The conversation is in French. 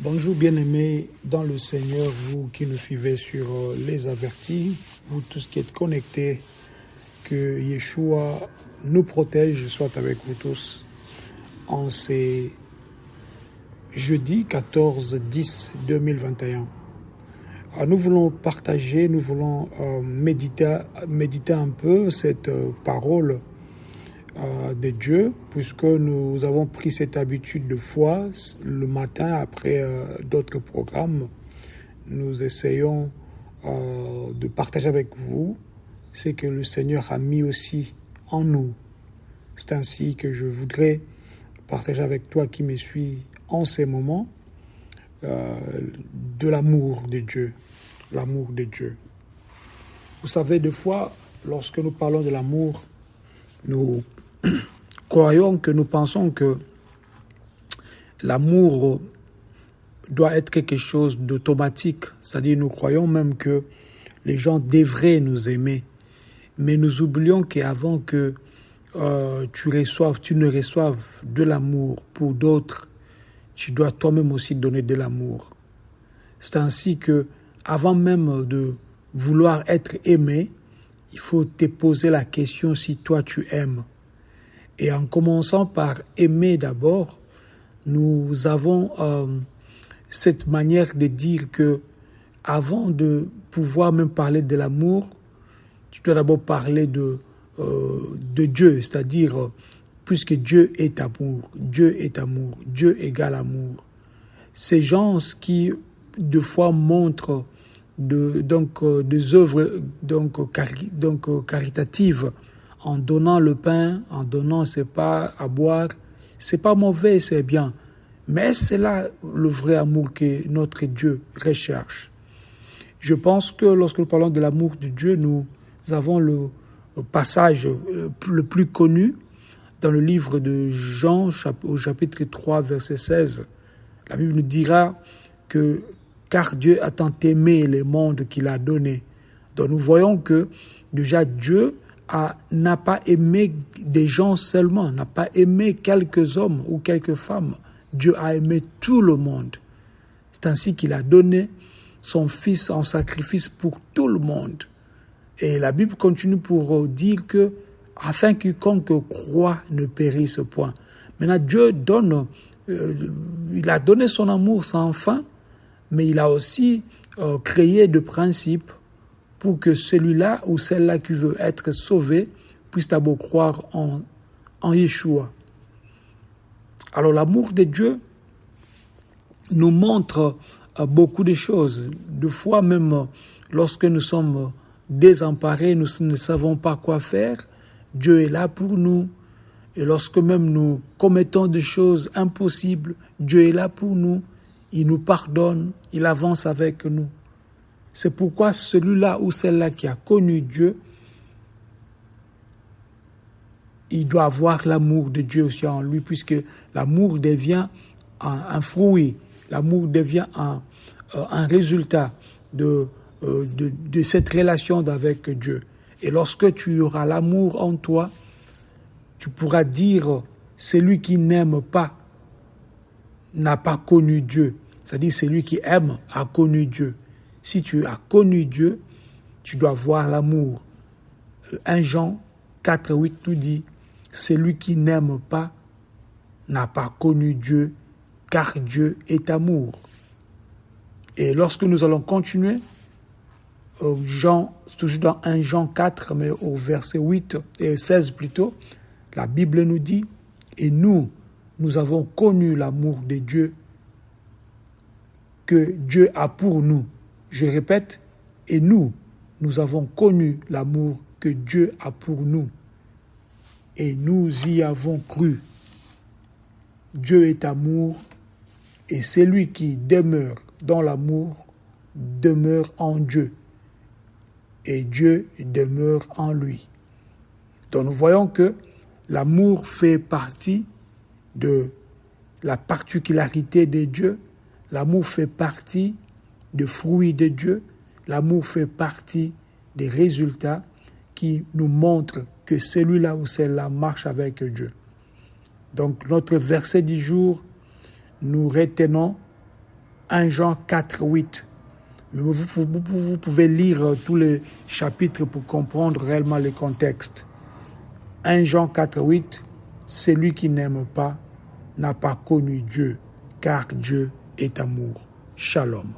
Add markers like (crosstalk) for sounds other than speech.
Bonjour bien-aimés dans le Seigneur, vous qui nous suivez sur euh, les avertis, vous tous qui êtes connectés, que Yeshua nous protège, soit avec vous tous. En ces jeudi 14 10 2021. nous voulons partager, nous voulons euh, méditer, un peu cette euh, parole de Dieu, puisque nous avons pris cette habitude de foi le matin après euh, d'autres programmes. Nous essayons euh, de partager avec vous ce que le Seigneur a mis aussi en nous. C'est ainsi que je voudrais partager avec toi qui me suis en ces moments de l'amour de Dieu. L'amour de Dieu. Vous savez, des fois, lorsque nous parlons de l'amour, nous (clears throat) croyons que nous pensons que l'amour doit être quelque chose d'automatique, c'est-à-dire nous croyons même que les gens devraient nous aimer, mais nous oublions qu'avant que euh, tu reçoives, tu ne reçoives de l'amour pour d'autres, tu dois toi-même aussi donner de l'amour. C'est ainsi que, avant même de vouloir être aimé, il faut te poser la question si toi tu aimes. Et en commençant par aimer d'abord, nous avons euh, cette manière de dire que avant de pouvoir même parler de l'amour, tu dois d'abord parler de, euh, de Dieu, c'est-à-dire puisque Dieu est amour, Dieu est amour, Dieu égale amour. Ces gens qui, de fois, montrent de, donc, euh, des œuvres donc, donc, caritatives en donnant le pain, en donnant ses pas à boire, c'est pas mauvais, c'est bien. Mais c'est là le vrai amour que notre Dieu recherche. Je pense que lorsque nous parlons de l'amour de Dieu, nous avons le passage euh, le plus connu dans le livre de Jean au chapitre 3 verset 16. La Bible nous dira que car Dieu a tant aimé le monde qu'il a donné. Donc nous voyons que déjà Dieu n'a pas aimé des gens seulement, n'a pas aimé quelques hommes ou quelques femmes. Dieu a aimé tout le monde. C'est ainsi qu'il a donné son Fils en sacrifice pour tout le monde. Et la Bible continue pour dire que afin quiconque croit ne périsse point. Maintenant, Dieu donne, euh, il a donné son amour sans fin, mais il a aussi euh, créé de principes pour que celui-là ou celle-là qui veut être sauvé puisse d'abord croire en, en Yeshua. Alors l'amour de Dieu nous montre euh, beaucoup de choses. Deux fois même, lorsque nous sommes désemparés, nous ne savons pas quoi faire, Dieu est là pour nous. Et lorsque même nous commettons des choses impossibles, Dieu est là pour nous. Il nous pardonne, il avance avec nous. C'est pourquoi celui-là ou celle-là qui a connu Dieu, il doit avoir l'amour de Dieu aussi en lui, puisque l'amour devient un, fruit, l'amour devient un, euh, résultat euh, de cette relation avec Dieu. Et lorsque tu auras l'amour en toi, tu pourras dire, celui qui n'aime pas n'a pas connu Dieu. C'est-à-dire, celui qui aime a connu Dieu. Si tu as connu Dieu, tu dois voir l'amour. 1 Jean 4, 8 nous dit, celui qui n'aime pas n'a pas connu Dieu, car Dieu est amour. Et lorsque nous allons continuer, Jean, toujours dans 1 Jean 4, mais au verset 8 et 16 plutôt, la Bible nous dit, et nous, nous avons connu l'amour de Dieu que Dieu a pour nous. Je répète, et nous, nous avons connu l'amour que Dieu a pour nous. Et nous y avons cru. Dieu est amour, et celui qui demeure dans l'amour demeure en Dieu, et Dieu demeure en lui. Donc nous voyons que l'amour fait partie de la particularité de Dieu, l'amour fait partie de fruits de Dieu, l'amour fait partie des résultats qui nous montrent que celui-là ou celle-là marche avec Dieu. Donc notre verset du jour, nous retenons 1 Jean 4, 8. Mais vous, vous, vous pouvez lire tous les chapitres pour comprendre réellement le contexte. 1 Jean 4, 8. Celui qui n'aime pas n'a pas connu Dieu, car Dieu est amour. Shalom.